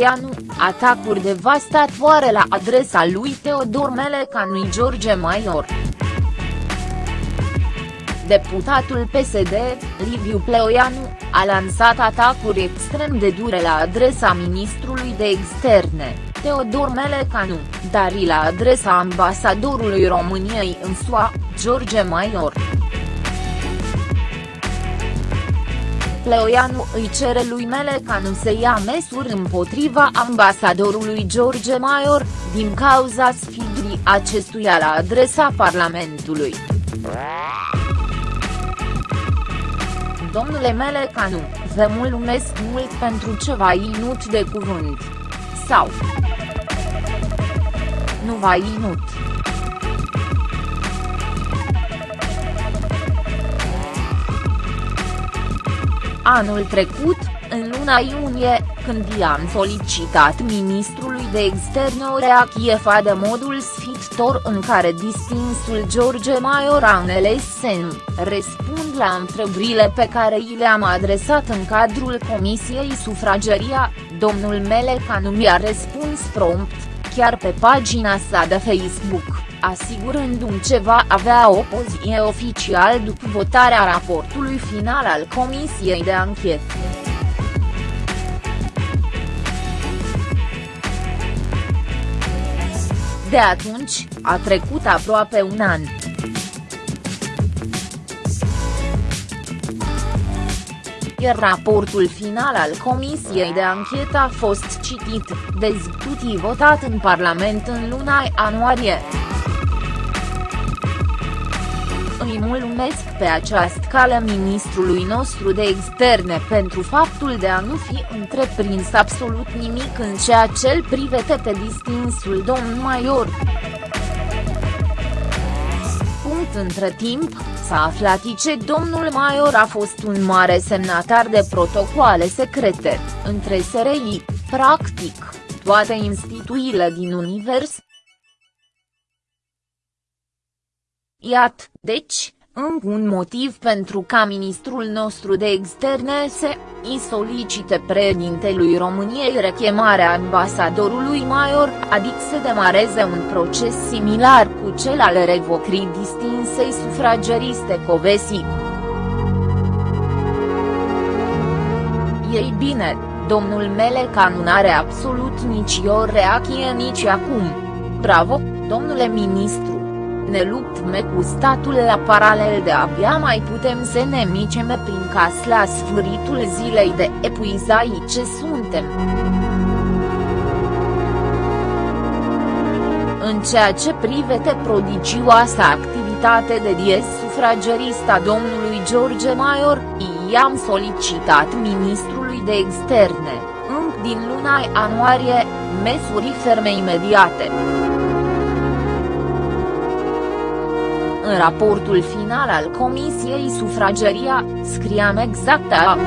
Pleoianu, atacuri devastatoare la adresa lui Teodor Melecanui George Maior. Deputatul PSD, Liviu Pleoianu, a lansat atacuri extrem de dure la adresa ministrului de externe, Teodor Melecanu, dar și la adresa ambasadorului României în SUA, George Maior. Pleoianu îi cere lui Melecanu să ia măsuri împotriva ambasadorului George Maior, din cauza sfidrii acestuia la adresa Parlamentului. Domnule Melecanu, vă mulțumesc mult pentru ceva inut de cuvânt. Sau. Nu va inut. Anul trecut, în luna iunie, când i-am solicitat ministrului de externe o reacție de modul sfitor în care distinsul George Maior a înțeles răspund la întrebările pe care i le-am adresat în cadrul Comisiei Sufrageria, domnul Melecanu mi-a răspuns prompt, chiar pe pagina sa de Facebook asigurându-mi ce va avea o poziție oficial după votarea raportului final al Comisiei de Anchetă. De atunci, a trecut aproape un an. iar raportul final al Comisiei de Anchetă a fost citit, dezbătut votat în Parlament în luna ianuarie. Îi mulțumesc pe această cale ministrului nostru de externe pentru faptul de a nu fi întreprins absolut nimic în ceea ce îl privete pe distinsul domn Maior. Punct între timp, s-a aflat ce domnul Maior a fost un mare semnatar de protocoale secrete, între SRI, practic, toate instituțiile din univers, Iat, deci, încă un motiv pentru ca ministrul nostru de externe să îi solicite președintelui României rechemarea ambasadorului Maior, adică să demareze un proces similar cu cel al revocrii distinsei sufrageriste Covesi. Ei bine, domnul Melecan nu are absolut nici o reacție nici acum. Bravo, domnule ministru! Ne luptăm cu statul la paralel de abia mai putem să ne micem prin cas la sfârșitul zilei de epuizai ce suntem. În ceea ce privete prodigioasa activitate de dies sufragerista domnului George Maior, i-am solicitat ministrului de externe, încă din luna ianuarie, măsuri ferme imediate. În raportul final al Comisiei Sufrageria, scriam exact a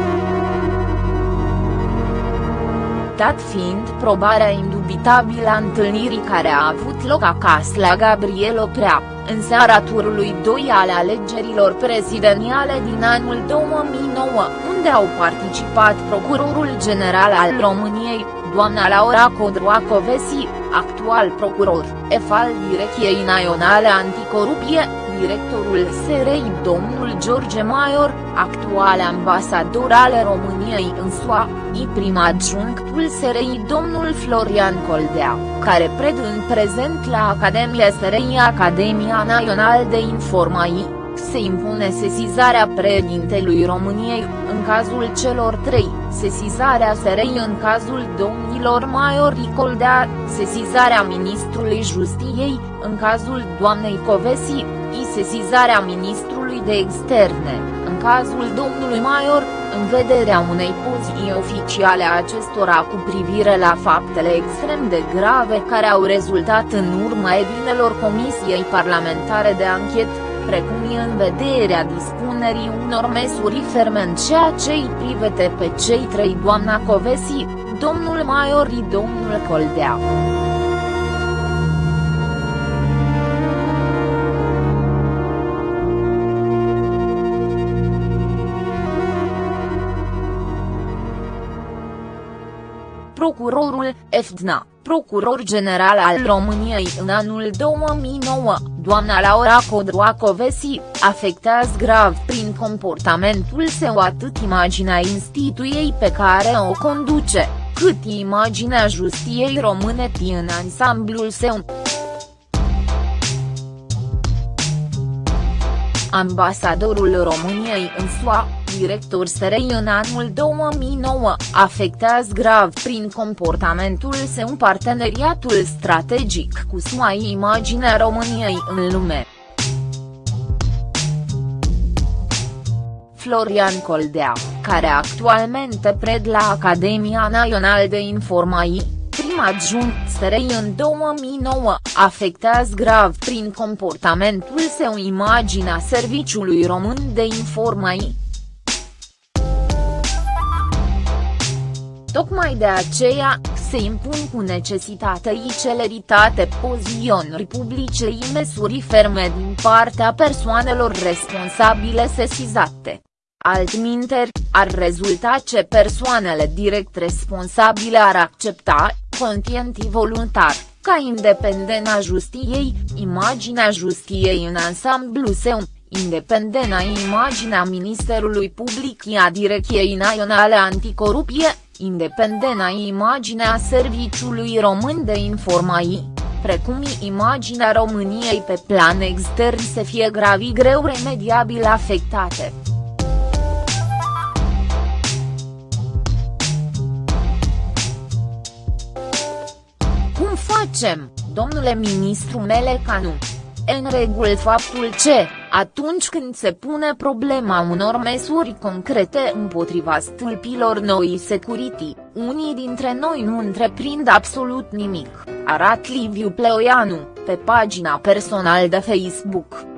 dat fiind probarea indubitabilă a întâlnirii care a avut loc acasă la Gabriel Oprea, în seara turului 2 ale alegerilor prezidențiale din anul 2009, unde au participat Procurorul General al României, doamna Laura Codroacovesi, actual procuror, EF al Direcției Naționale Anticorupție, directorul SRI domnul George Maior, actual ambasador al României în SUA, i prim adjunctul SRI domnul Florian Coldea, care pred în prezent la Academia SRI Academia Națională de Informații se impune sesizarea președintelui României, în cazul celor trei, sesizarea SRI în cazul domnilor Maior Ricoldea, sesizarea ministrului Justiției, în cazul doamnei Covesi, și sesizarea ministrului de externe, în cazul domnului Maior, în vederea unei poziții oficiale a acestora cu privire la faptele extrem de grave care au rezultat în urma edinelor Comisiei Parlamentare de Anchetă precum și în vederea dispunerii unor măsuri ferme în ceea ce îi privete pe cei trei doamna Covesi, domnul Maiori domnul Coldea. procurorul, FDNA, procuror general al României în anul 2009, doamna Laura Codroacovesi, afectează grav prin comportamentul său atât imaginea instituției pe care o conduce, cât imaginea justiției române în ansamblul său. Ambasadorul României în SUA, director SRI în anul 2009, afectează grav prin comportamentul său parteneriatul strategic cu SUA imaginea României în lume. Florian Coldea, care actualmente pred la Academia Națională de Informații, prim adjunct SRI în 2009, afectează grav prin comportamentul său imaginea Serviciului Român de Informații. Tocmai de aceea, se impun cu necesitate și celeritate poziționări publice și măsuri ferme din partea persoanelor responsabile sesizate. Altminteri, ar rezulta ce persoanele direct responsabile ar accepta, conștient voluntar, ca independența justiției, imaginea justiției în ansamblu său, independena imaginea Ministerului Public a Direcției Naționale Anticorupție, independena imaginea Serviciului Român de Informații, precum imaginea României pe plan extern să fie gravi greu remediabil afectate. facem, domnule ministru Melecanu? În regulă faptul ce, atunci când se pune problema unor măsuri concrete împotriva stâlpilor noi security, unii dintre noi nu întreprind absolut nimic, arată Liviu Pleoianu, pe pagina personală de Facebook.